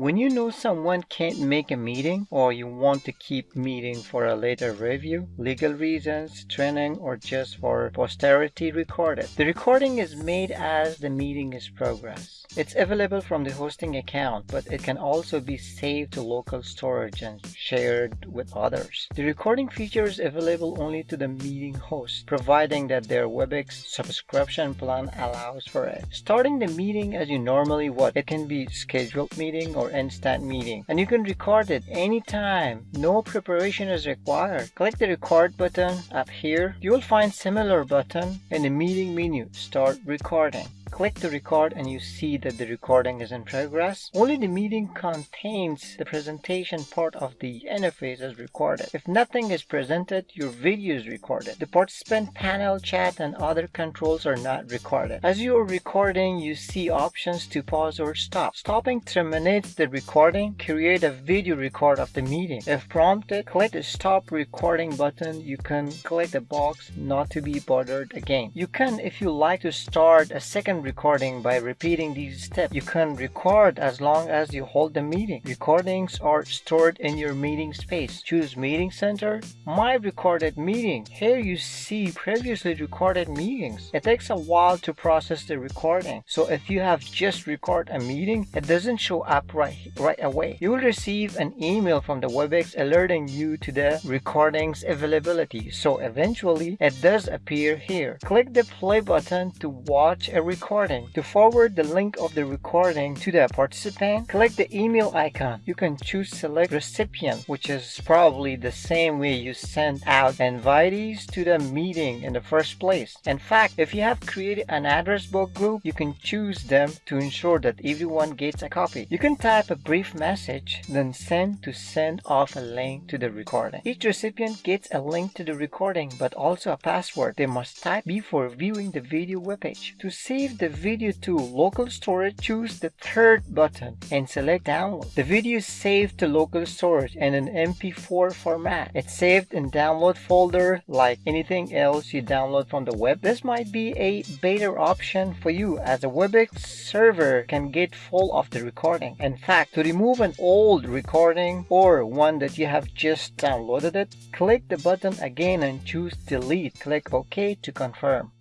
When you know someone can't make a meeting or you want to keep meeting for a later review, legal reasons, training, or just for posterity record it. The recording is made as the meeting is progress. It's available from the hosting account, but it can also be saved to local storage and shared with others. The recording feature is available only to the meeting host, providing that their WebEx subscription plan allows for it. Starting the meeting as you normally would. It can be scheduled meeting or instant meeting, and you can record it anytime. No preparation is required. Click the record button up here. You will find similar button in the meeting menu. Start recording. Click to record and you see that the recording is in progress. Only the meeting contains the presentation part of the interface is recorded. If nothing is presented, your video is recorded. The participant panel chat and other controls are not recorded. As you are recording, you see options to pause or stop. Stopping terminates the recording. Create a video record of the meeting. If prompted, click the stop recording button. You can click the box not to be bothered again. You can, if you like to start a second recording by repeating these steps. You can record as long as you hold the meeting. Recordings are stored in your meeting space. Choose meeting center, my recorded meeting. Here you see previously recorded meetings. It takes a while to process the recording. So if you have just recorded a meeting, it doesn't show up right, right away. You will receive an email from the WebEx alerting you to the recording's availability. So eventually it does appear here. Click the play button to watch a recording recording. To forward the link of the recording to the participant, click the email icon. You can choose select recipient, which is probably the same way you send out invitees to the meeting in the first place. In fact, if you have created an address book group, you can choose them to ensure that everyone gets a copy. You can type a brief message, then send to send off a link to the recording. Each recipient gets a link to the recording, but also a password they must type before viewing the video webpage. To save the video to local storage, choose the third button and select download. The video is saved to local storage in an MP4 format. It's saved in download folder like anything else you download from the web. This might be a better option for you as a WebEx server can get full of the recording. In fact, to remove an old recording or one that you have just downloaded it, click the button again and choose delete. Click OK to confirm.